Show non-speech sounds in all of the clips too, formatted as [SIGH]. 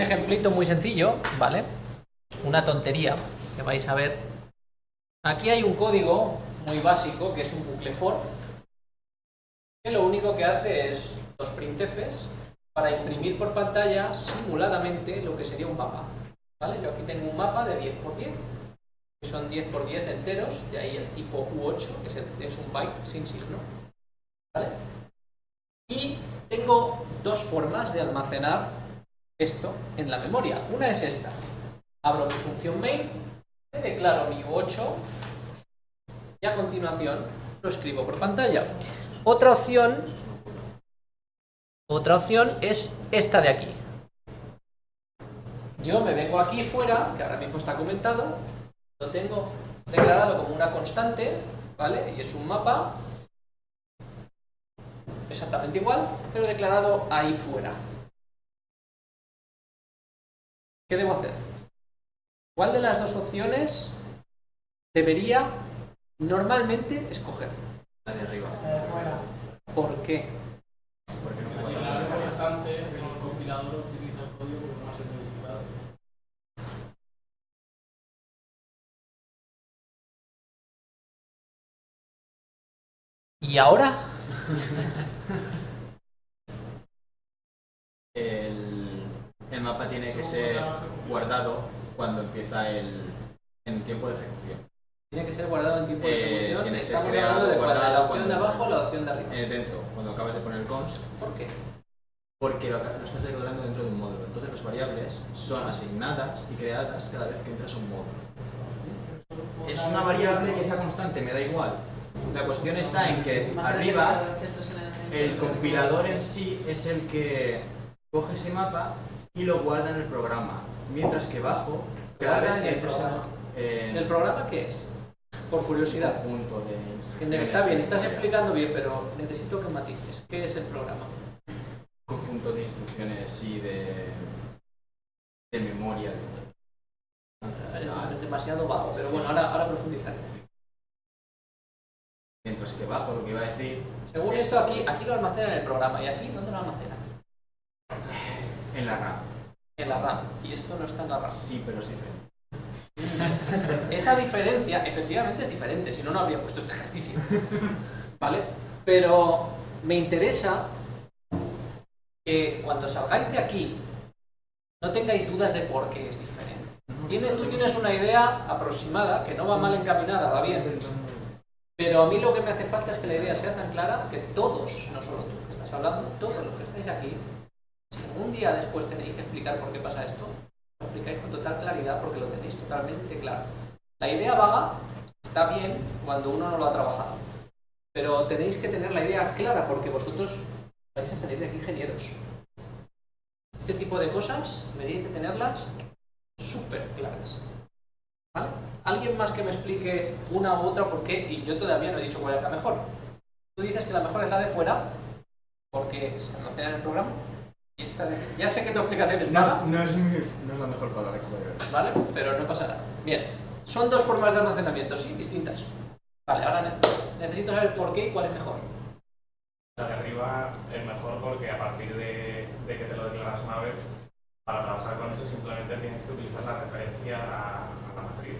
ejemplito muy sencillo, ¿vale? Una tontería que vais a ver. Aquí hay un código muy básico que es un bucle for que lo único que hace es dos printfs para imprimir por pantalla simuladamente lo que sería un mapa. ¿Vale? Yo aquí tengo un mapa de 10 por 10 que son 10 por 10 enteros, de ahí el tipo U8, que es un byte sin signo. ¿Vale? Y tengo dos formas de almacenar esto en la memoria. Una es esta. Abro mi función main, le declaro mi U8 y a continuación lo escribo por pantalla. Otra opción, otra opción es esta de aquí. Yo me vengo aquí fuera, que ahora mismo está comentado, lo tengo declarado como una constante, ¿vale? Y es un mapa exactamente igual, pero declarado ahí fuera. ¿Qué debo hacer? ¿Cuál de las dos opciones debería normalmente escoger? La de arriba. ¿Por qué? Porque no la constante, el compilador utiliza el código como más modificado. ¿Y ahora? [LAUGHS] El, el mapa tiene que ser guardado cuando empieza el en tiempo de ejecución. Tiene que ser guardado en tiempo de Eh, ejecución. tiene que ser Estamos creado, hablando de cuál, de la guardado opción de abajo o la opción de arriba. Eh, dentro, cuando acabas de poner el const, ¿Por qué? porque lo, lo estás declarando dentro de un módulo. Entonces las variables son asignadas y creadas cada vez que entras a un módulo. Es una variable que sea constante, me da igual. La cuestión está en que arriba el compilador en sí es el que coge ese mapa y lo guarda en el programa. Mientras que bajo, cada vez que programa. en ¿El programa qué es? Por curiosidad. conjunto de Está bien, en estás explicando bien, pero necesito que matices. ¿Qué es el programa? conjunto de instrucciones sí de, de memoria. Es demasiado vago, pero bueno, ahora, ahora profundizaremos. Mientras que bajo lo que iba a decir Según es esto, aquí, aquí lo almacena en el programa. ¿Y aquí dónde lo almacena? En la RAM. En la RAM. Y esto no está en la RAM. Sí, pero es diferente. [LAUGHS] Esa diferencia, efectivamente, es diferente, si no, no habría puesto este ejercicio. ¿Vale? Pero me interesa que cuando salgáis de aquí no tengáis dudas de por qué es diferente. Tienes, tú tienes una idea aproximada, que no va mal encaminada, va bien, pero a mí lo que me hace falta es que la idea sea tan clara que todos, no solo tú que estás hablando, todos los que estáis aquí, si algún día después tenéis que explicar por qué pasa esto, lo explicáis con total claridad porque lo tenéis totalmente claro. La idea vaga está bien cuando uno no lo ha trabajado, pero tenéis que tener la idea clara porque vosotros vais a salir de aquí ingenieros. Este tipo de cosas deberíais de tenerlas súper claras. ¿Vale? ¿Alguien más que me explique una u otra por qué? Y yo todavía no he dicho cuál es la mejor. Tú dices que la mejor es la de fuera, porque se almacena en el programa. Ya sé que tu explicación es No mala, no es, mi- no es la mejor palabra que puede haber. ¿vale? Pero no pasa nada. Bien, son dos formas de almacenamiento, sí, distintas. Vale, ahora ne- necesito saber por qué y cuál es mejor. La de arriba es mejor porque a partir de, de que te lo declaras una vez, para trabajar con eso simplemente tienes que utilizar la referencia a, a la matriz.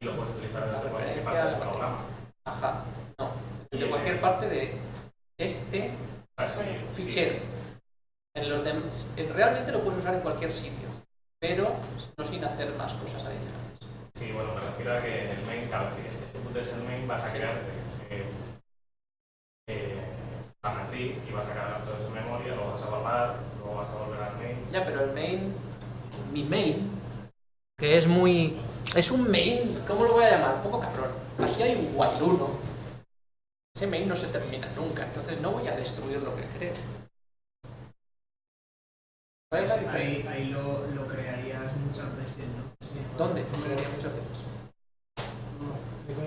Y lo puedes utilizar La desde cualquier referencia parte del programa. Ajá, no. De cualquier parte de este Así, fichero. En los en- realmente lo puedes usar en cualquier sitio, pero no sin hacer más cosas adicionales. Sí, bueno, me refiero a que el main, claro, que este punto es el main, vas a crear eh, eh, la matriz y vas a cargar todo eso en memoria, luego vas a guardar, luego vas a volver al main. Ya, pero el main, mi main, que es muy... Es un main, ¿cómo lo voy a llamar? Un poco cabrón. Aquí hay un while 1. Ese main no se termina nunca, entonces no voy a destruir lo que creo. ¿Cuál es la Ahí, diferencia? ahí lo, lo crearías muchas veces, ¿no? Sí. ¿Dónde? Lo crearía muchas veces.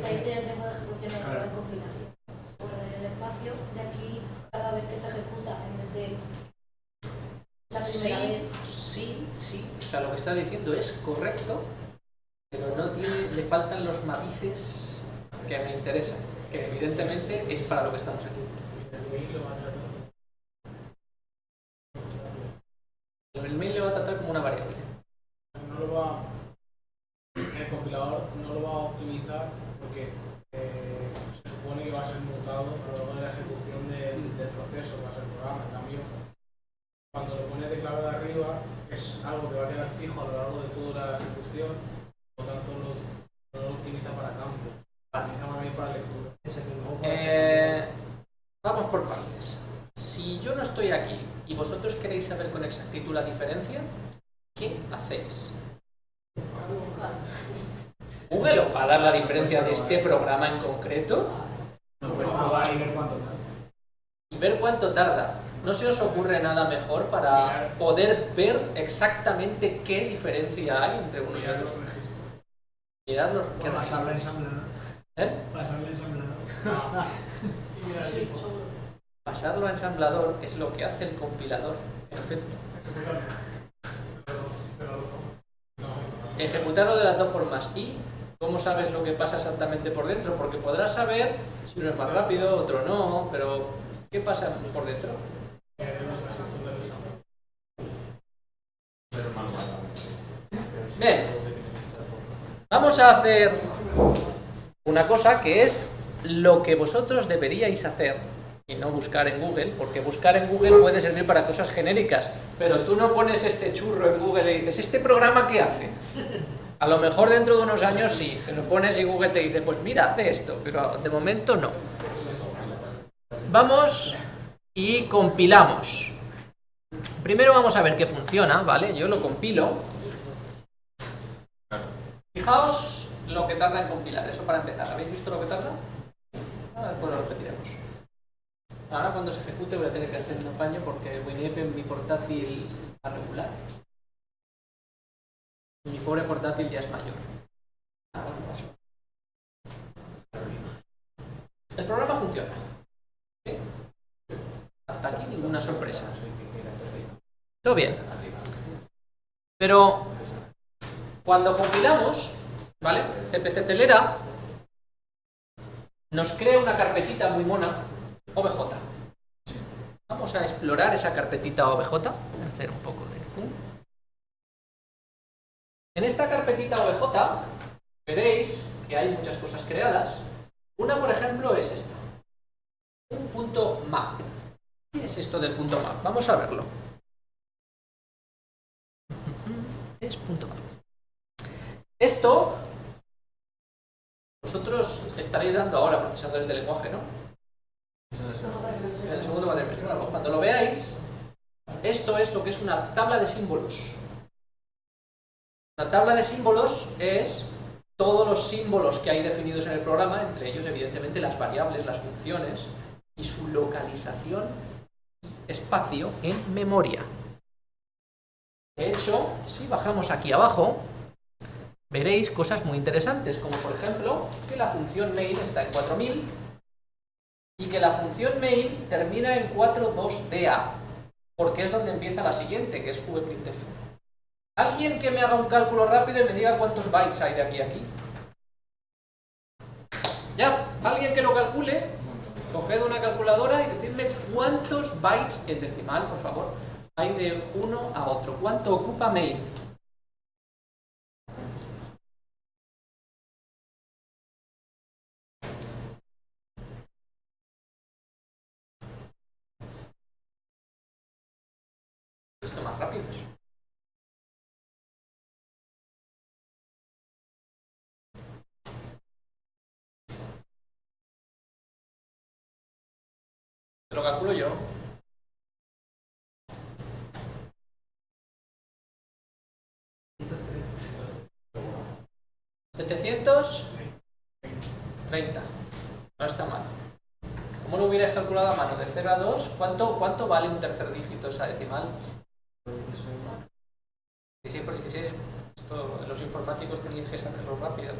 Ahí sería el tiempo de ejecución el Claro. de compilación. Se guardaría el espacio y aquí cada vez que se ejecuta en vez de la primera sí, vez. Sí, sí. O sea, lo que está diciendo es correcto, pero no tiene, le faltan los matices que me interesan, que evidentemente es para lo que estamos aquí. El mail lo va a tratar. El mail le va a tratar como una variable. a lo largo de toda la ejecución, por lo tanto lo, no lo optimiza para campo, lo optimiza más bien para lectura. Ese que luego puede ser- Eh, vamos por partes. Si yo no estoy aquí y vosotros queréis saber con exactitud la diferencia, ¿qué hacéis? Buscar. ¿Google os va a de este programa en concreto? Pues y ver cuánto tal. y ver cuánto tarda. ¿No se os ocurre nada mejor para poder ver exactamente qué diferencia hay entre uno y otro? Mirar los qué Pasarlo a ensamblador. ¿Eh? Seguro. [LAUGHS] Pasarlo a ensamblador es lo que hace el compilador. Perfecto. Ejecutarlo de las dos formas. ¿Y cómo sabes lo que pasa exactamente por dentro? Porque podrás saber si uno es más rápido, otro no, pero ¿qué pasa por dentro? Bien, vamos a hacer una cosa que es lo que vosotros deberíais hacer y no buscar en Google, porque buscar en Google puede servir para cosas genéricas, pero tú no pones este churro en Google y dices, ¿este programa qué hace? A lo mejor dentro de unos años sí, te lo pones y Google te dice, pues mira, hace esto, pero de momento no. Vamos y compilamos. Primero vamos a ver qué funciona, ¿vale? Yo lo compilo. Fijaos lo que tarda en compilar, eso para empezar. ¿Habéis visto lo que tarda? Ahora después lo repetiremos. Ahora cuando se ejecute voy a tener que hacer un apaño porque WinEP en mi portátil va regular. Pobre portátil ya es mayor. El programa funciona. Hasta aquí ninguna sorpresa. Todo bien. Pero cuando compilamos, ¿vale? CPC Telera nos crea una carpetita muy mona, OBJ. Vamos a explorar esa carpetita OBJ. Hacer un poco. En esta carpetita OBJ veréis que hay muchas cosas creadas. Una, por ejemplo, es esta. Un punto map. ¿Qué es esto del punto map? Vamos a verlo. [LAUGHS] Es punto map. Esto, vosotros estaréis dando ahora procesadores de lenguaje, ¿no? En el segundo cuatrimestre. Cuando lo veáis, esto es lo que es una tabla de símbolos. La tabla de símbolos es todos los símbolos que hay definidos en el programa, entre ellos, evidentemente, las variables, las funciones y su localización y espacio en memoria. De hecho, si bajamos aquí abajo, veréis cosas muy interesantes, como por ejemplo que la función main está en 4000 y que la función main termina en 42DA, porque es donde empieza la siguiente, que es vprintf. Alguien que me haga un cálculo rápido y me diga cuántos bytes hay de aquí a aquí. Ya, alguien que lo calcule, coged una calculadora y decidme cuántos bytes en decimal, por favor, hay de uno a otro. ¿Cuánto ocupa main? Lo calculo yo. ¿730? No está mal. ¿Cómo lo hubierais calculado a mano? De 0 a 2, ¿cuánto, cuánto vale un tercer dígito esa decimal? 16 por 16, esto los informáticos tenéis que saberlo rápido.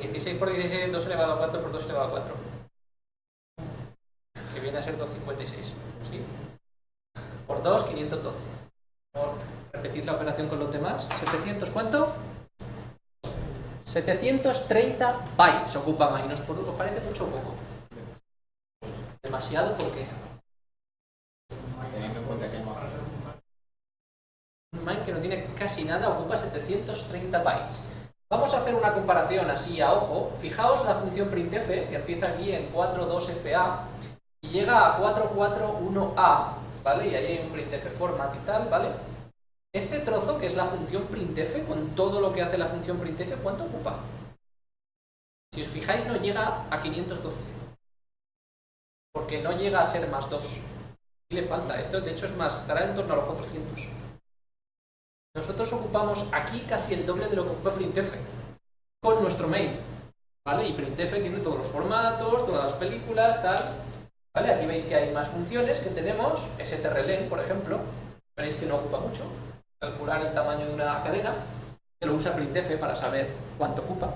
16 por 16, 2 elevado a 4 por 2 elevado a 4. Que viene a ser 256. ¿sí? Por 2, 512. Por repetir la operación con los demás. 700, ¿cuánto? 730 bytes ocupa Minus. ¿Por os parece mucho o poco? Demasiado, ¿por qué? Un main que no tiene casi nada ocupa 730 bytes. Vamos a hacer una comparación así a ojo. Fijaos la función printf, que empieza aquí en 42fa y llega a 441a, ¿vale? Y ahí hay un printf format y tal, ¿vale? Este trozo, que es la función printf, con todo lo que hace la función printf, ¿cuánto ocupa? Si os fijáis, no llega a 512. Porque no llega a ser más 2. Y le falta. Esto, de hecho, es más, estará en torno a los 400. Nosotros ocupamos aquí casi el doble de lo que ocupa printf. Con nuestro main. ¿Vale? Y printf tiene todos los formatos, todas las películas, tal. Aquí veis que hay más funciones que tenemos. strlen, por ejemplo. Veréis que no ocupa mucho. Calcular el tamaño de una cadena. Que lo usa printf para saber cuánto ocupa.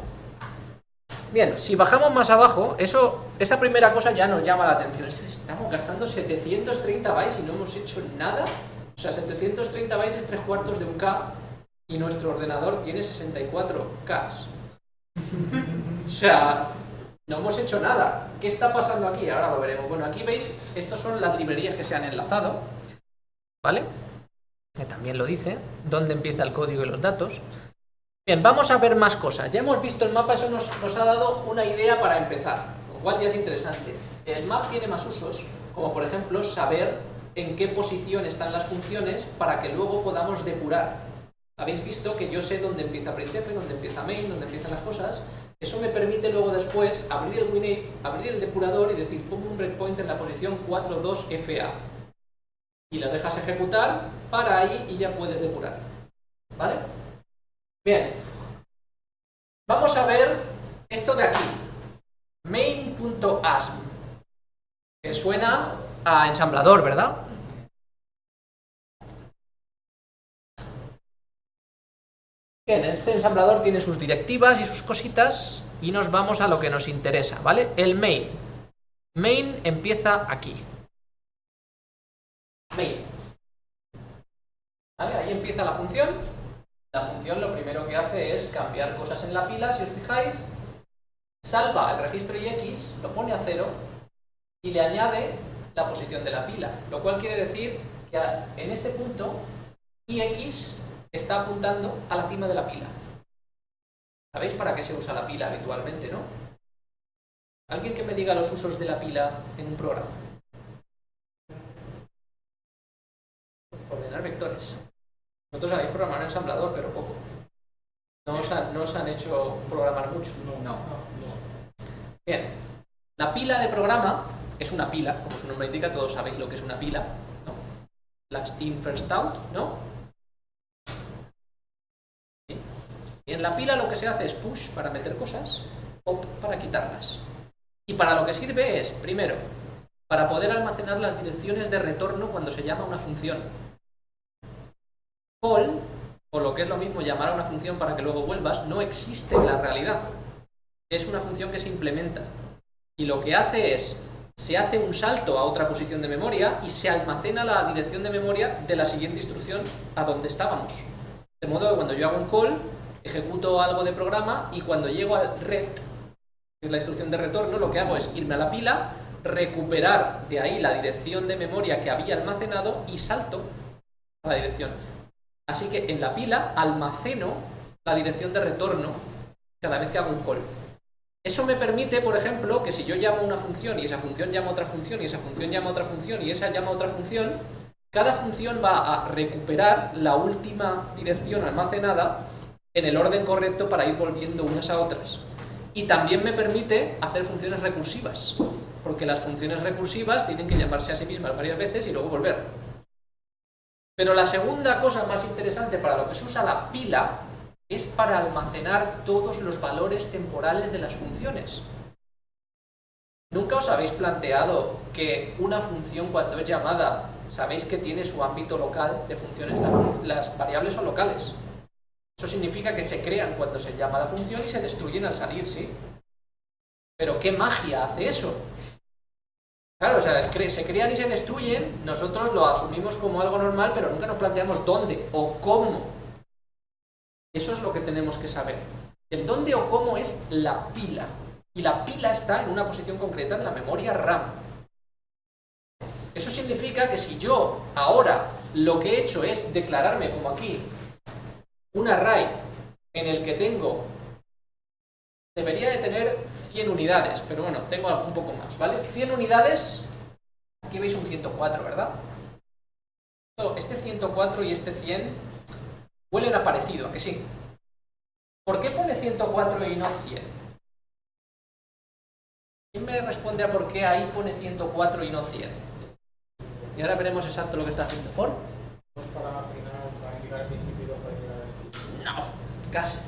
Bien, si bajamos más abajo, eso, esa primera cosa ya nos llama la atención. Estamos gastando 730 bytes y no hemos hecho nada. O sea, 730 bytes es 3 cuartos de un K y nuestro ordenador tiene 64 Ks. [LAUGHS] O sea, no hemos hecho nada. ¿Qué está pasando aquí? Ahora lo veremos. Bueno, aquí veis, estas son las librerías que se han enlazado. ¿Vale? Que también lo dice, dónde empieza el código y los datos. Bien, vamos a ver más cosas. Ya hemos visto el mapa, eso nos, nos ha dado una idea para empezar, lo cual ya es interesante. El map tiene más usos, como por ejemplo saber en qué posición están las funciones para que luego podamos depurar. Habéis visto que yo sé dónde empieza printf, dónde empieza main, dónde empiezan las cosas. Eso me permite luego después abrir el WinApe, abrir el depurador y decir pongo un breakpoint en la posición 42FA. Y lo dejas ejecutar, para ahí y ya puedes depurar. ¿Vale? Bien, vamos a ver esto de aquí, main.asm, que suena a ensamblador, ¿verdad? Bien, este ensamblador tiene sus directivas y sus cositas y nos vamos a lo que nos interesa, ¿vale? El main. Main empieza aquí. Main. Ahí empieza la función la función lo primero que hace es cambiar cosas en la pila, si os fijáis, salva el registro IX, lo pone a cero y le añade la posición de la pila, lo cual quiere decir que en este punto IX está apuntando a la cima de la pila. ¿Sabéis para qué se usa la pila habitualmente, no? ¿Alguien que me diga los usos de la pila en un programa? Ordenar vectores. Vosotros habéis programado en ensamblador, pero poco. No os, han, no os han hecho programar mucho. No. Bien. La pila de programa es una pila, como su nombre indica, todos sabéis lo que es una pila. ¿no? Last in, first out, ¿no? En la pila lo que se hace es push para meter cosas, pop para quitarlas. Y para lo que sirve es, primero, para poder almacenar las direcciones de retorno cuando se llama una función call, o lo que es lo mismo llamar a una función para que luego vuelvas, no existe en la realidad. Es una función que se implementa. Y lo que hace es, se hace un salto a otra posición de memoria y se almacena la dirección de memoria de la siguiente instrucción a donde estábamos. De modo que cuando yo hago un call, ejecuto algo de programa y cuando llego al ret, que es la instrucción de retorno, lo que hago es irme a la pila, recuperar de ahí la dirección de memoria que había almacenado y salto a la dirección. Así que en la pila almaceno la dirección de retorno cada vez que hago un call. Eso me permite, por ejemplo, que si yo llamo una función y esa función llama otra función y esa función llama otra función y esa llama otra función, cada función va a recuperar la última dirección almacenada en el orden correcto para ir volviendo unas a otras. Y también me permite hacer funciones recursivas, porque las funciones recursivas tienen que llamarse a sí mismas varias veces y luego volver. Pero la segunda cosa más interesante para lo que se usa la pila es para almacenar todos los valores temporales de las funciones. ¿Nunca os habéis planteado que una función cuando es llamada, sabéis que tiene su ámbito local de funciones? Las variables son locales. Eso significa que se crean cuando se llama la función y se destruyen al salir, ¿sí? Pero ¿qué magia hace eso? Claro, o sea, se crean y se destruyen, nosotros lo asumimos como algo normal, pero nunca nos planteamos dónde o cómo. Eso es lo que tenemos que saber. El dónde o cómo es la pila. Y la pila está en una posición concreta de la memoria RAM. Eso significa que si yo ahora lo que he hecho es declararme como aquí un array en el que tengo debería de tener 100 unidades, pero bueno, tengo un poco más, ¿vale? 100 unidades, aquí veis un 104, ¿verdad? Este 104 y este 100 Huelen a parecido, ¿a que sí? ¿Por qué pone 104 y no 100? ¿Quién me responde a por qué ahí pone 104 y no 100? Y ahora veremos exacto lo que está haciendo. ¿Por? Final, para indicar el principio y dos para indicar el fin. No, casi.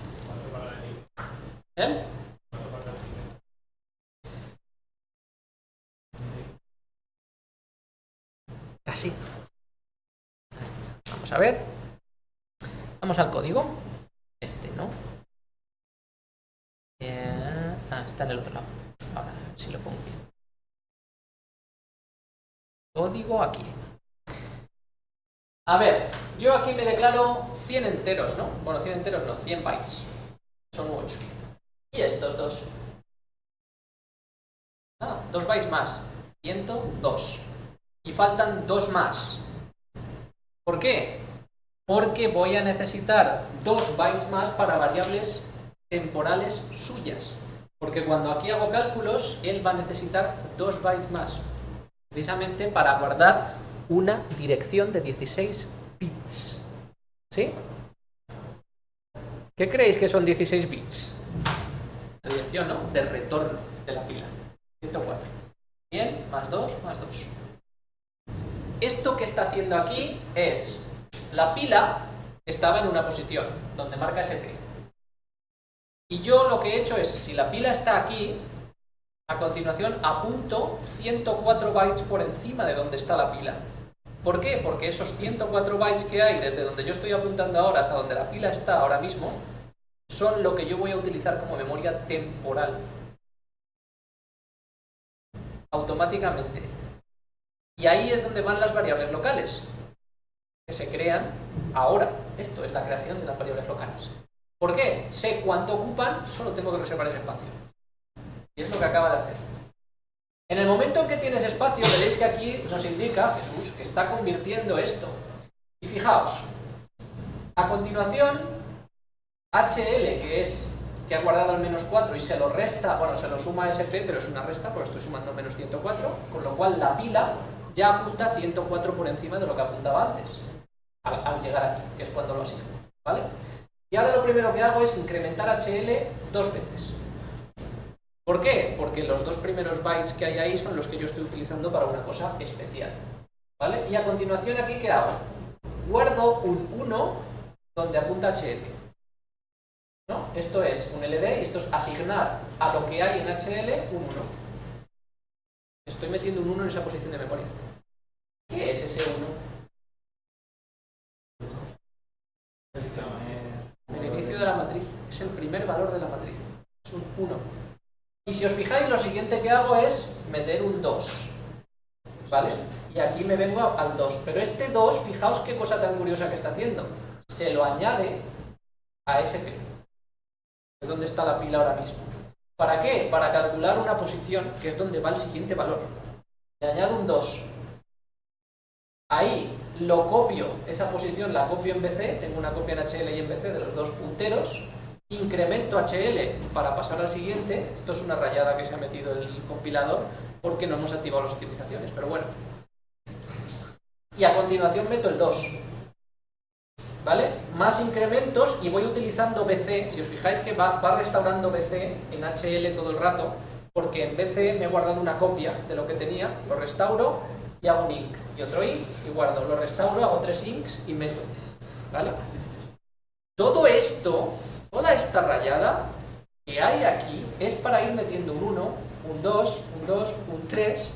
¿Eh? Casi. Vamos a ver. Vamos al código. Este, ¿no? Eh, ah, está en el otro lado. Ahora, si lo pongo. Código aquí. A ver, yo aquí me declaro 100 enteros, ¿no? Bueno, 100 enteros no, 100 bytes. Son 8. Y estos dos. Ah, dos bytes más. 102 y faltan dos más. ¿Por qué? Porque voy a necesitar dos bytes más para variables temporales suyas. Porque cuando aquí hago cálculos, él va a necesitar dos bytes más. Precisamente para guardar una dirección de 16 bits. ¿Sí? ¿Qué creéis que son 16 bits? La dirección, ¿no? De retorno de la pila. 104. Bien, más 2, más 2. Esto que está haciendo aquí es, la pila estaba en una posición, donde marca SP. Y yo lo que he hecho es, si la pila está aquí, a continuación apunto 104 bytes por encima de donde está la pila. ¿Por qué? Porque esos 104 bytes que hay desde donde yo estoy apuntando ahora hasta donde la pila está ahora mismo, son lo que yo voy a utilizar como memoria temporal. Automáticamente. Y ahí es donde van las variables locales, que se crean ahora. Esto es la creación de las variables locales. ¿Por qué? Sé cuánto ocupan, solo tengo que reservar ese espacio. Y es lo que acaba de hacer. En el momento en que tienes espacio, veréis que aquí nos indica Jesús que está convirtiendo esto. Y fijaos, a continuación, HL, que es que ha guardado el menos 4 y se lo resta, bueno, se lo suma a SP, pero es una resta porque estoy sumando menos 104, con lo cual la pila ya apunta 104 por encima de lo que apuntaba antes, al, al llegar aquí, que es cuando lo asigno, ¿vale? Y ahora lo primero que hago es incrementar HL dos veces. ¿Por qué? Porque los dos primeros bytes que hay ahí son los que yo estoy utilizando para una cosa especial. ¿Vale? Y a continuación aquí, ¿qué hago? Guardo un 1 donde apunta HL. ¿No? Esto es un LD y esto es asignar a lo que hay en HL un 1. Estoy metiendo un 1 en esa posición de memoria. ¿Qué es ese 1? El inicio de la matriz. Es el primer valor de la matriz. Es un 1. Y si os fijáis, lo siguiente que hago es meter un 2. ¿Vale? Y aquí me vengo al 2. Pero este 2, fijaos qué cosa tan curiosa que está haciendo. Se lo añade a SP. Es donde está la pila ahora mismo. ¿Para qué? Para calcular una posición, que es donde va el siguiente valor. Le añado un 2. Ahí lo copio, esa posición la copio en BC, tengo una copia en HL y en BC de los dos punteros, incremento HL para pasar al siguiente, esto es una rayada que se ha metido el compilador porque no hemos activado las optimizaciones, pero bueno. Y a continuación meto el 2. ¿Vale? Más incrementos y voy utilizando BC, si os fijáis que va, va restaurando BC en HL todo el rato, porque en BC me he guardado una copia de lo que tenía, lo restauro y hago un inc y otro inc y guardo, lo restauro, hago tres inks y meto. ¿Vale? Todo esto, toda esta rayada que hay aquí es para ir metiendo un 1, un 2, un 2, un 3.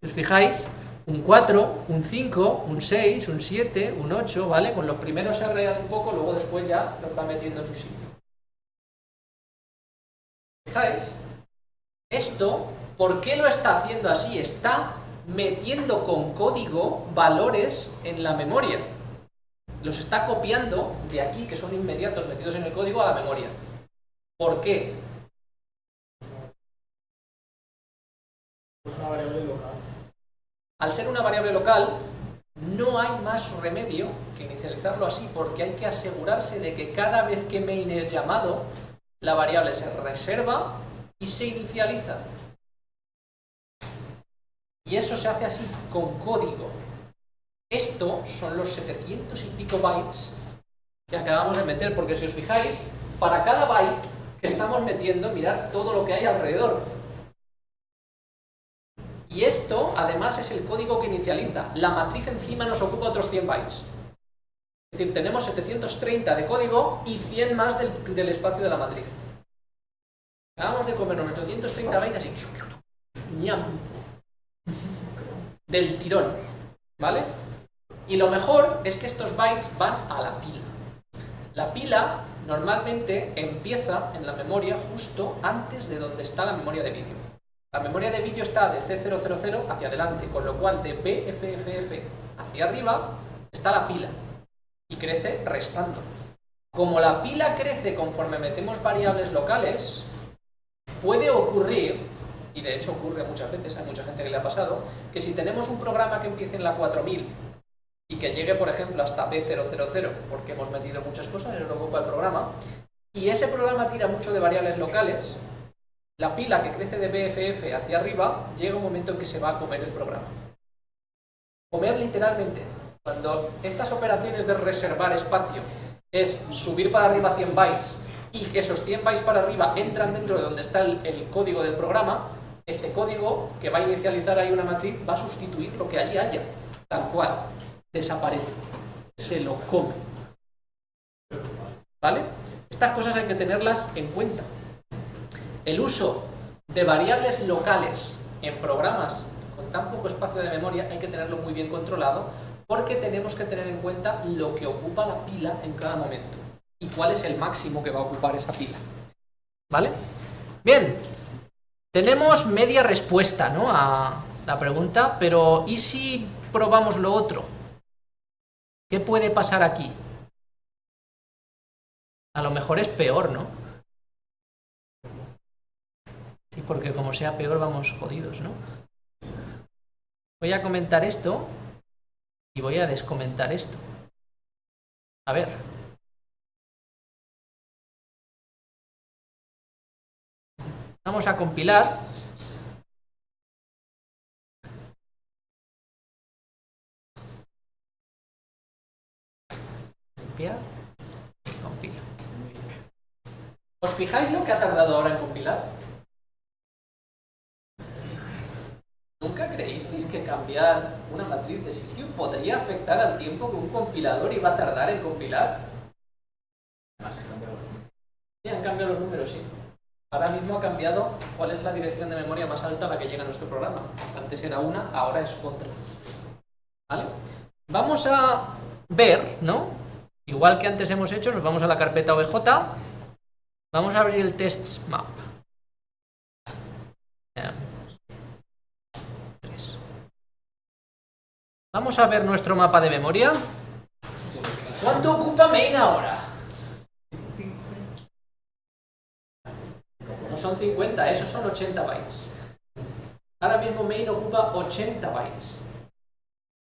Si os fijáis, un 4, un 5, un 6, un 7, un 8, ¿vale? Con los primeros se arregla un poco, luego después ya los va metiendo en su sitio. ¿Fijáis? Esto, ¿por qué lo está haciendo así? Está metiendo con código valores en la memoria. Los está copiando de aquí, que son inmediatos metidos en el código, a la memoria. ¿Por qué? Es una variable local. Al ser una variable local, no hay más remedio que inicializarlo así, porque hay que asegurarse de que cada vez que main es llamado, la variable se reserva y se inicializa. Y eso se hace así, con código. Esto son los 700 y pico bytes que acabamos de meter, porque si os fijáis, para cada byte que estamos metiendo, mirar todo lo que hay alrededor. Y esto, además, es el código que inicializa. La matriz encima nos ocupa otros 100 bytes. Es decir, tenemos 730 de código y 100 más del, espacio de la matriz. Acabamos de comernos 830 bytes así. ñam, Del tirón. ¿Vale? Y lo mejor es que estos bytes van a la pila. La pila normalmente empieza en la memoria justo antes de donde está la memoria de vídeo. La memoria de vídeo está de C000 hacia adelante, con lo cual de BFFF hacia arriba está la pila y crece restando. Como la pila crece conforme metemos variables locales, puede ocurrir, y de hecho ocurre muchas veces, hay mucha gente que le ha pasado, que si tenemos un programa que empiece en la 4000 y que llegue, por ejemplo, hasta B000, porque hemos metido muchas cosas, eso lo ocupa el programa, y ese programa tira mucho de variables locales, la pila que crece de BFF hacia arriba, llega un momento en que se va a comer el programa. Comer literalmente. Cuando estas operaciones de reservar espacio es subir para arriba 100 bytes y esos 100 bytes para arriba entran dentro de donde está el código del programa, este código que va a inicializar ahí una matriz va a sustituir lo que allí haya, tal cual desaparece, se lo come. ¿Vale? Estas cosas hay que tenerlas en cuenta. El uso de variables locales en programas con tan poco espacio de memoria hay que tenerlo muy bien controlado porque tenemos que tener en cuenta lo que ocupa la pila en cada momento y cuál es el máximo que va a ocupar esa pila. ¿Vale? Bien, tenemos media respuesta ¿no? a la pregunta, pero ¿y si probamos lo otro? ¿Qué puede pasar aquí? A lo mejor es peor, ¿no? Sí, porque como sea peor vamos jodidos, ¿no? Voy a comentar esto y voy a descomentar esto. A ver. Vamos a compilar y compilo. ¿Os fijáis lo que ha tardado ahora en compilar? ¿Nunca creísteis que cambiar una matriz de sitio podría afectar al tiempo que un compilador iba a tardar en compilar? Sí, han cambiado los números, sí. Ahora mismo ha cambiado cuál es la dirección de memoria más alta a la que llega nuestro programa. Antes era una, ahora es otra. ¿Vale? Vamos a ver, ¿no? Igual que antes hemos hecho, nos vamos a la carpeta OBJ, vamos a abrir el test map. Vamos a ver nuestro mapa de memoria. ¿Cuánto ocupa main ahora? No son 50, esos son 80 bytes. Ahora mismo main ocupa 80 bytes.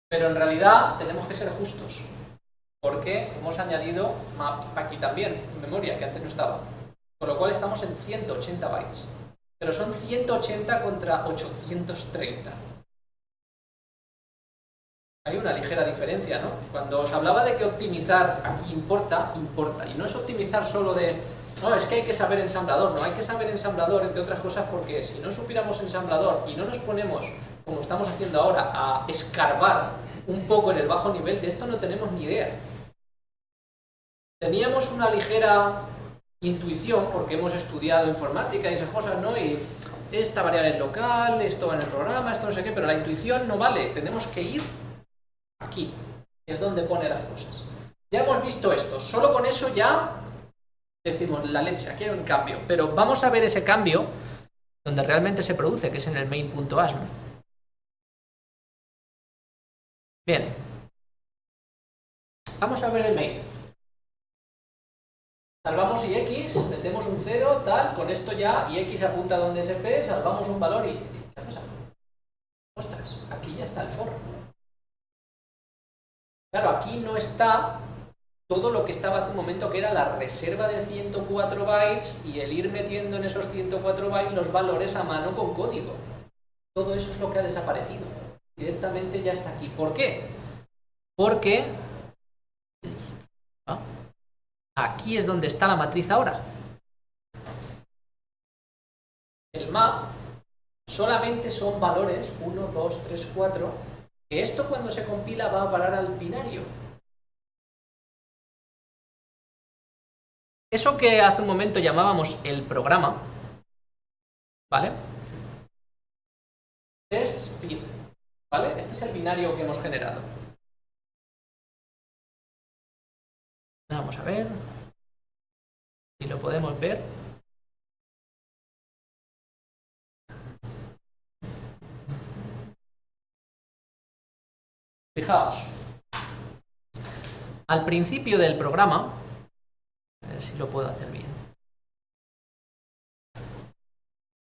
Pero en realidad tenemos que ser justos porque hemos añadido map aquí también, memoria, que antes no estaba. Con lo cual estamos en 180 bytes. Pero son 180 contra 830. Hay una ligera diferencia, ¿no? Cuando os hablaba de que optimizar aquí importa, importa. Y no es optimizar solo de, no, es que hay que saber ensamblador. No, hay que saber ensamblador, entre otras cosas, porque si no supiéramos ensamblador y no nos ponemos, como estamos haciendo ahora, a escarbar un poco en el bajo nivel, de esto no tenemos ni idea. Teníamos una ligera intuición, porque hemos estudiado informática y esas cosas, ¿no? Y esta variable es local, esto va en el programa, esto no sé qué, pero la intuición no vale, tenemos que ir aquí, es donde pone las cosas. Ya hemos visto esto, solo con eso ya decimos la leche, aquí hay un cambio, pero vamos a ver ese cambio donde realmente se produce, que es en el main.asm. Bien. Vamos a ver el main. Salvamos y x, metemos un 0, tal, con esto ya, y x apunta donde SP, salvamos un valor y... ¿Qué pasa? Ostras, aquí ya está el for. Claro, aquí no está todo lo que estaba hace un momento, que era la reserva de 104 bytes y el ir metiendo en esos 104 bytes los valores a mano con código. Todo eso es lo que ha desaparecido directamente ya está aquí. ¿Por qué? Porque... Aquí es donde está la matriz ahora. El map solamente son valores 1, 2, 3, 4, que esto cuando se compila va a parar al binario. Eso que hace un momento llamábamos el programa, ¿vale? Test bin, ¿vale? Este es el binario que hemos generado. Vamos a ver si lo podemos ver. Fijaos, al principio del programa, a ver si lo puedo hacer bien.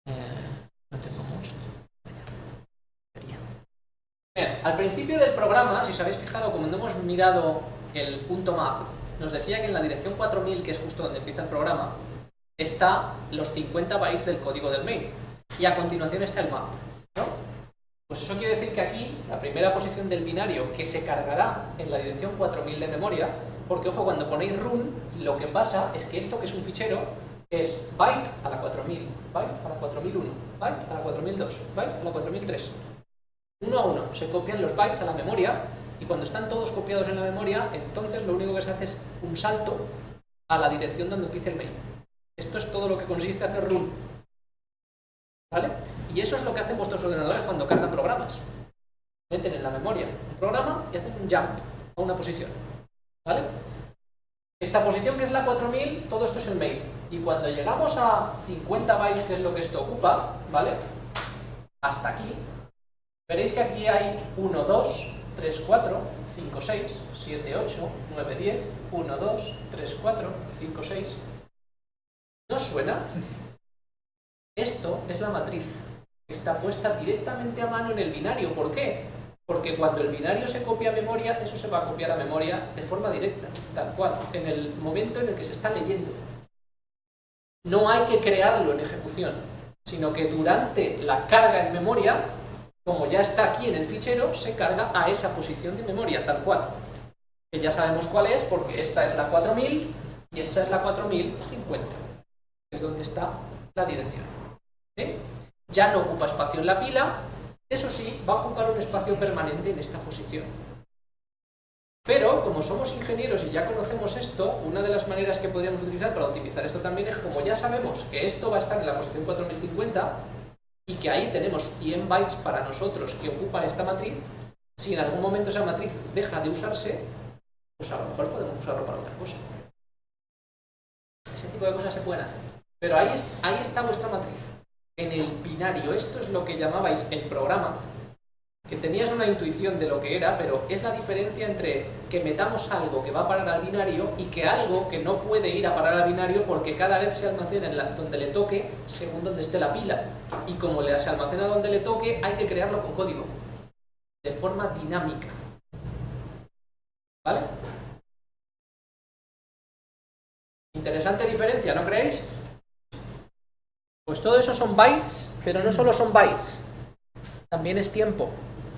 Eh, no tengo most. Bien, al principio del programa, si os habéis fijado, no hemos mirado el punto map, nos decía que en la dirección 4000, que es justo donde empieza el programa, está los 50 bytes del código del main. Y a continuación está el map. ¿no? Pues eso quiere decir que aquí, la primera posición del binario, que se cargará en la dirección 4000 de memoria, porque ojo, cuando ponéis run, lo que pasa es que esto que es un fichero, es byte a la 4000, byte a la 4001, byte a la 4002, byte a la 4003. Uno a uno, se copian los bytes a la memoria y cuando están todos copiados en la memoria, entonces lo único que se hace es un salto a la dirección donde empieza el main. Esto es todo lo que consiste hacer run. ¿Vale? Y eso es lo que hacen vuestros ordenadores cuando cargan programas. Meten en la memoria un programa y hacen un jump a una posición. ¿Vale? Esta posición que es la 4000, todo esto es el main. Y cuando llegamos a 50 bytes, que es lo que esto ocupa, ¿vale? Hasta aquí, veréis que aquí hay 1, 2, 3, 4, 5, 6, 7, 8, 9, 10, 1, 2, 3, 4, 5, 6. ¿No suena? Esto es la matriz. Está puesta directamente a mano en el binario. ¿Por qué? Porque cuando el binario se copia a memoria, eso se va a copiar a memoria de forma directa, tal cual, en el momento en el que se está leyendo. No hay que crearlo en ejecución, sino que durante la carga en memoria como ya está aquí en el fichero, se carga a esa posición de memoria, tal cual. Que ya sabemos cuál es, porque esta es la 4000 y esta es la 4050, que es donde está la dirección. Ya no ocupa espacio en la pila, eso sí, va a ocupar un espacio permanente en esta posición. Pero, como somos ingenieros y ya conocemos esto, una de las maneras que podríamos utilizar para optimizar esto también es, como ya sabemos que esto va a estar en la posición 4050, y que ahí tenemos 100 bytes para nosotros que ocupan esta matriz, si en algún momento esa matriz deja de usarse, pues a lo mejor podemos usarlo para otra cosa. Ese tipo de cosas se pueden hacer. Pero ahí, ahí está vuestra matriz. En el binario, esto es lo que llamabais el programa, que tenías una intuición de lo que era, pero es la diferencia entre que metamos algo que va a parar al binario y que algo que no puede ir a parar al binario porque cada vez se almacena en donde le toque según donde esté la pila. Y como le, se almacena donde le toque, hay que crearlo con código, de forma dinámica. ¿Vale? Interesante diferencia, ¿no creéis? Pues todo eso son bytes, pero no solo son bytes, también es tiempo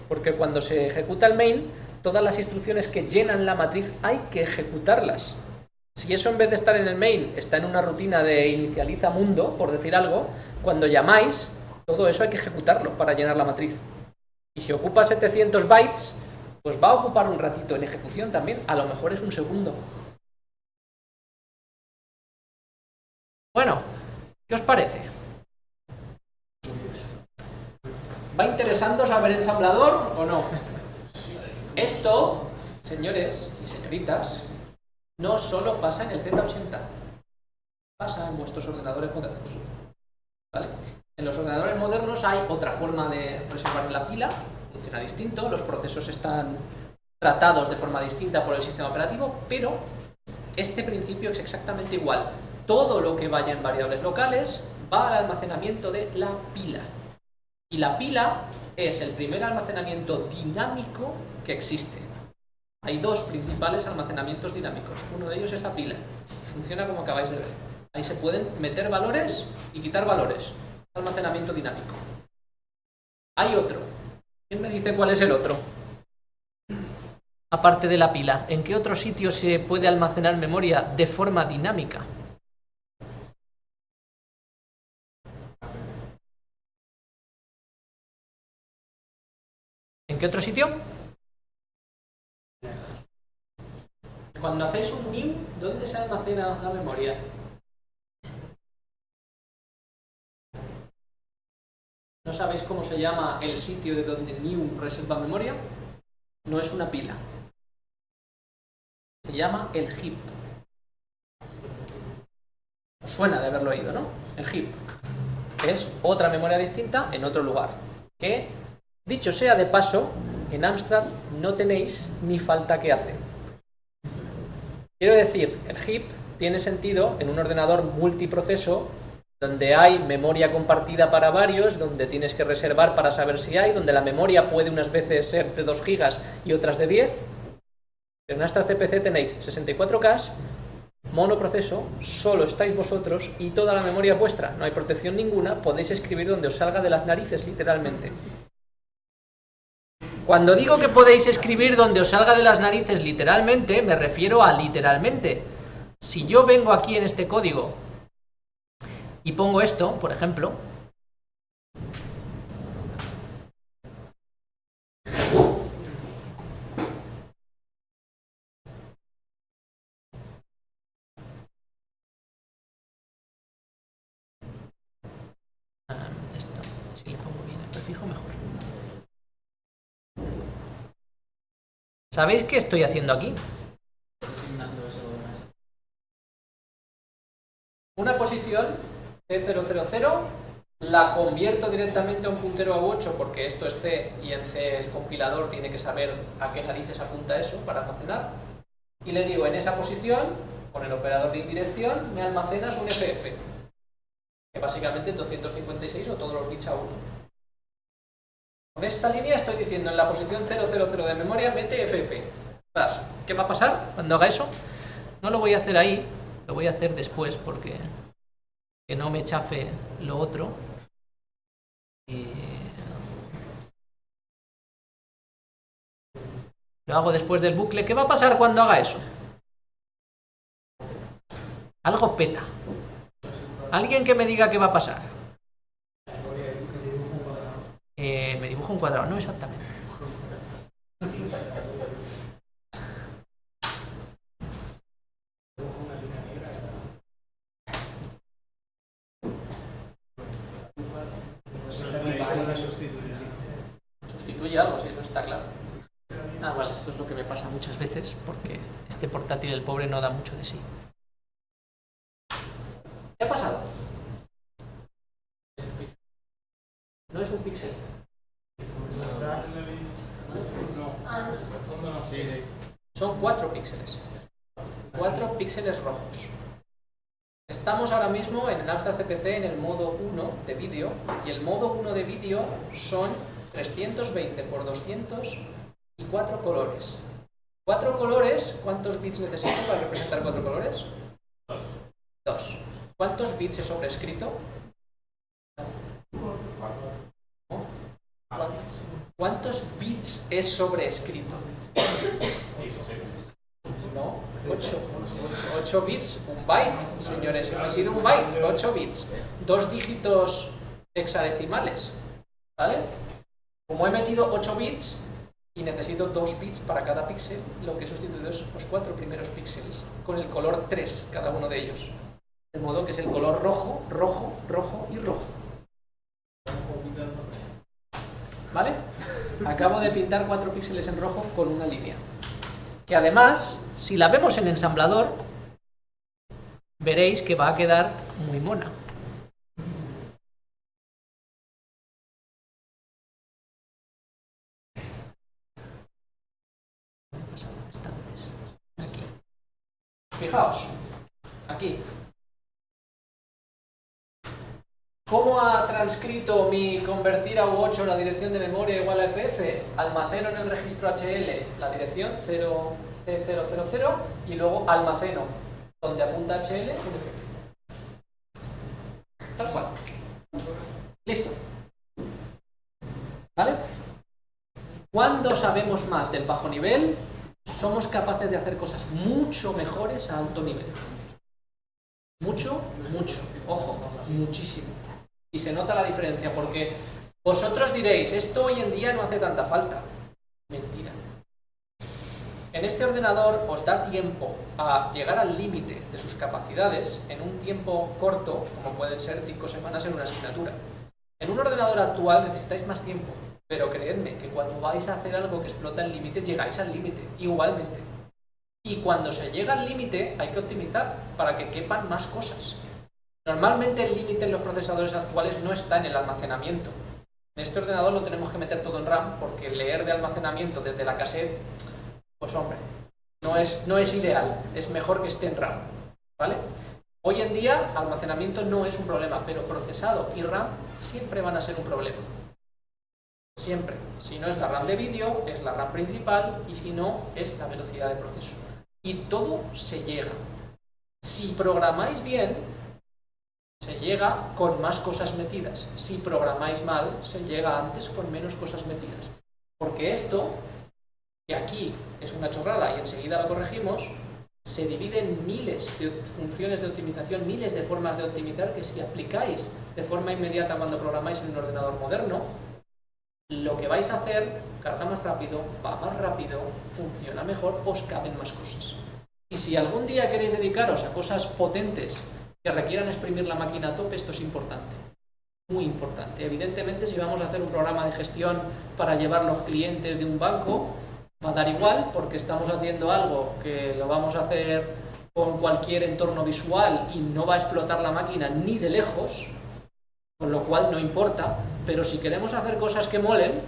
porque cuando se ejecuta el main, todas las instrucciones que llenan la matriz hay que ejecutarlas. Si eso en vez de estar en el main está en una rutina de inicializa mundo, por decir algo, cuando llamáis, todo eso hay que ejecutarlo para llenar la matriz. Y si ocupa 700 bytes, pues va a ocupar un ratito en ejecución también, a lo mejor es un segundo. Bueno, ¿qué os parece? ¿Va interesando saber ensamblador o no? Esto, señores y señoritas, no solo pasa en el Z80, pasa en vuestros ordenadores modernos. ¿Vale? En los ordenadores modernos hay otra forma de reservar la pila, funciona distinto, los procesos están tratados de forma distinta por el sistema operativo, pero este principio es exactamente igual. Todo lo que vaya en variables locales va al almacenamiento de la pila. Y la pila es el primer almacenamiento dinámico que existe. Hay dos principales almacenamientos dinámicos. Uno de ellos es la pila. Funciona como acabáis de ver. Ahí se pueden meter valores y quitar valores. Almacenamiento dinámico. Hay otro. ¿Quién me dice cuál es el otro? aparte de la pila? ¿En qué otro sitio se puede almacenar memoria de forma dinámica? ¿En qué otro sitio? Cuando hacéis un new, ¿dónde se almacena la memoria? ¿No sabéis cómo se llama el sitio de donde new reserva memoria? No es una pila. Se llama el heap. Os suena de haberlo oído, ¿no? El heap. Es otra memoria distinta en otro lugar. Que, dicho sea de paso, en Amstrad no tenéis ni falta que hacer. Quiero decir, el heap tiene sentido en un ordenador multiproceso donde hay memoria compartida para varios, donde tienes que reservar para saber si hay, donde la memoria puede unas veces ser de 2 gigas y otras de 10. En nuestra CPC tenéis 64K, monoproceso, solo estáis vosotros y toda la memoria vuestra, no hay protección ninguna, podéis escribir donde os salga de las narices, literalmente. Cuando digo que podéis escribir donde os salga de las narices literalmente, me refiero a literalmente. Si yo vengo aquí en este código y pongo esto, por ejemplo, Ah, esto, si le pongo bien el prefijo mejor. ¿Sabéis qué estoy haciendo aquí? Una posición C000 la convierto directamente a un puntero a 8 porque esto es C y en C el compilador tiene que saber a qué narices apunta eso para almacenar y le digo en esa posición con el operador de indirección me almacenas un FF que básicamente es 256 o todos los bits a 1 con esta línea estoy diciendo en la posición 000 de memoria mete FF ¿qué va a pasar cuando haga eso? no lo voy a hacer ahí lo voy a hacer después porque que no me chafe lo otro. Lo hago después del bucle. ¿Qué va a pasar cuando haga eso? Algo peta. ¿Alguien que me diga qué va a pasar? Eh, me dibujo un cuadrado, no exactamente. Sustituye algo, si eso está claro. Ah, vale, esto es lo que me pasa muchas veces porque este portátil, el pobre, no da mucho de sí. ¿Qué ha pasado? No es un píxel. Ah, es- Sí, sí. Son cuatro píxeles. Cuatro píxeles rojos. Estamos ahora mismo en el Amstrad CPC en el modo 1 de vídeo y el modo 1 de vídeo son 320 por 200 y cuatro colores. Cuatro colores, ¿cuántos bits necesito para representar cuatro colores? Dos. ¿Cuántos bits he sobrescrito? ¿Cuántos bits he sobrescrito? No, 8. 8 bits, un byte, señores. Eso ha sido un byte, 8 bits. Dos dígitos hexadecimales. ¿Vale? Como he metido 8 bits y necesito 2 bits para cada píxel, lo que he sustituido es los cuatro primeros píxeles, con el color 3 cada uno de ellos. De modo que es el color rojo, rojo, rojo y rojo. ¿Vale? Acabo de pintar 4 píxeles en rojo con una línea que además, si la vemos en ensamblador, veréis que va a quedar muy mona. Fijaos, aquí. ¿Cómo ha transcrito mi convertir a U8 la dirección de memoria igual a FF? Almaceno en el registro HL la dirección 0C000 y luego almaceno donde apunta HL un FF. Tal cual. Listo. ¿Vale? ¿Cuándo sabemos más del bajo nivel? somos capaces de hacer cosas mucho mejores a alto nivel. Mucho, mucho. Ojo, muchísimo. Y se nota la diferencia porque vosotros diréis, esto hoy en día no hace tanta falta. Mentira. En este ordenador os da tiempo a llegar al límite de sus capacidades en un tiempo corto, como pueden ser cinco semanas en una asignatura. En un ordenador actual necesitáis más tiempo, pero creedme que cuando vais a hacer algo que explota el límite, llegáis al límite, igualmente. Y cuando se llega al límite hay que optimizar para que quepan más cosas. Normalmente el límite en los procesadores actuales no está en el almacenamiento. En este ordenador lo tenemos que meter todo en RAM porque leer de almacenamiento desde la cassette, pues hombre, no es, no es ideal, es mejor que esté en RAM. ¿Vale? Hoy en día almacenamiento no es un problema, pero procesado y RAM siempre van a ser un problema. Siempre. Si no es la RAM de vídeo, es la RAM principal y si no, es la velocidad de proceso y todo se llega. Si programáis bien, se llega con más cosas metidas. Si programáis mal, se llega antes con menos cosas metidas. Porque esto, que aquí es una chorrada y enseguida lo corregimos, se divide en miles de funciones de optimización, miles de formas de optimizar que si aplicáis de forma inmediata cuando programáis en un ordenador moderno, lo que vais a hacer carga más rápido, va más rápido, funciona mejor, os caben más cosas. Y si algún día queréis dedicaros a cosas potentes que requieran exprimir la máquina a tope, esto es importante. Muy importante. Evidentemente, si vamos a hacer un programa de gestión para llevar los clientes de un banco, va a dar igual porque estamos haciendo algo que lo vamos a hacer con cualquier entorno visual y no va a explotar la máquina ni de lejos, con lo cual no importa, pero si queremos hacer cosas que molen,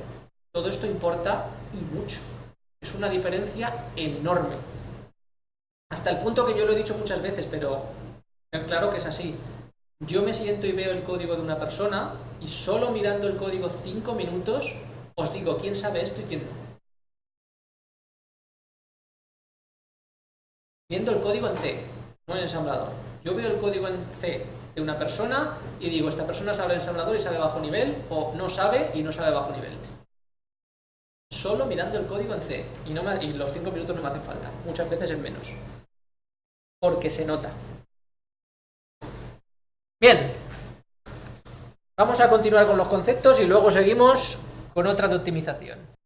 todo esto importa y mucho. Es una diferencia enorme. Hasta el punto que yo lo he dicho muchas veces, pero claro que es así. Yo me siento y veo el código de una persona y solo mirando el código cinco minutos os digo quién sabe esto y quién no. Viendo el código en C, no en ensamblador. Yo veo el código en C de una persona y digo, esta persona sabe ensamblador y sabe bajo nivel, o no sabe y no sabe bajo nivel. Solo mirando el código en C, y, no y los 5 minutos no me hacen falta, muchas veces es menos. Porque se nota. Bien, vamos a continuar con los conceptos y luego seguimos con otra de optimización.